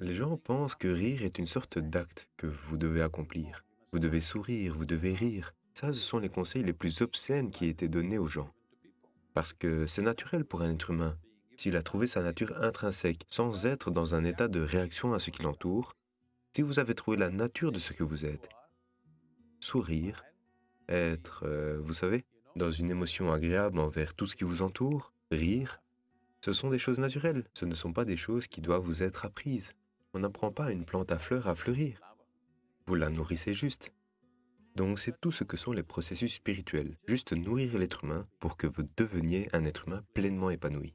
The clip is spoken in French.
Les gens pensent que rire est une sorte d'acte que vous devez accomplir. Vous devez sourire, vous devez rire. Ça, ce sont les conseils les plus obscènes qui étaient donnés aux gens. Parce que c'est naturel pour un être humain. S'il a trouvé sa nature intrinsèque, sans être dans un état de réaction à ce qui l'entoure, si vous avez trouvé la nature de ce que vous êtes, sourire, être, euh, vous savez, dans une émotion agréable envers tout ce qui vous entoure, rire, ce sont des choses naturelles, ce ne sont pas des choses qui doivent vous être apprises. On n'apprend pas une plante à fleurs à fleurir. Vous la nourrissez juste. Donc c'est tout ce que sont les processus spirituels, juste nourrir l'être humain pour que vous deveniez un être humain pleinement épanoui.